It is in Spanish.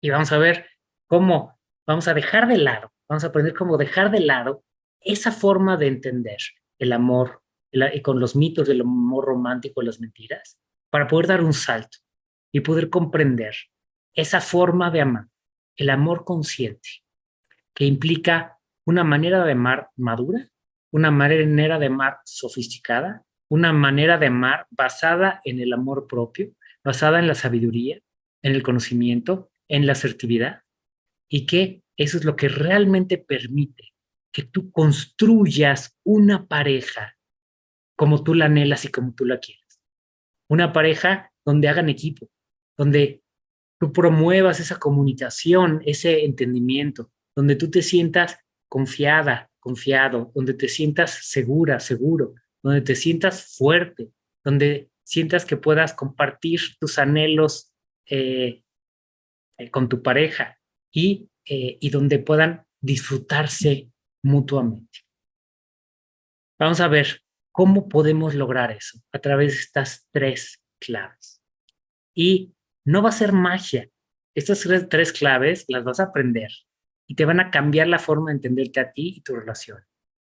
Y vamos a ver cómo vamos a dejar de lado, vamos a aprender cómo dejar de lado esa forma de entender el amor y con los mitos del amor romántico y las mentiras, para poder dar un salto y poder comprender esa forma de amar, el amor consciente, que implica una manera de amar madura, una manera de amar sofisticada, una manera de amar basada en el amor propio, basada en la sabiduría, en el conocimiento, en la asertividad, y que eso es lo que realmente permite que tú construyas una pareja como tú la anhelas y como tú la quieres. Una pareja donde hagan equipo, donde tú promuevas esa comunicación, ese entendimiento, donde tú te sientas confiada, confiado, donde te sientas segura, seguro, donde te sientas fuerte, donde sientas que puedas compartir tus anhelos eh, eh, con tu pareja y, eh, y donde puedan disfrutarse mutuamente. Vamos a ver cómo podemos lograr eso a través de estas tres claves. Y no va a ser magia. Estas tres claves las vas a aprender y te van a cambiar la forma de entenderte a ti y tu relación.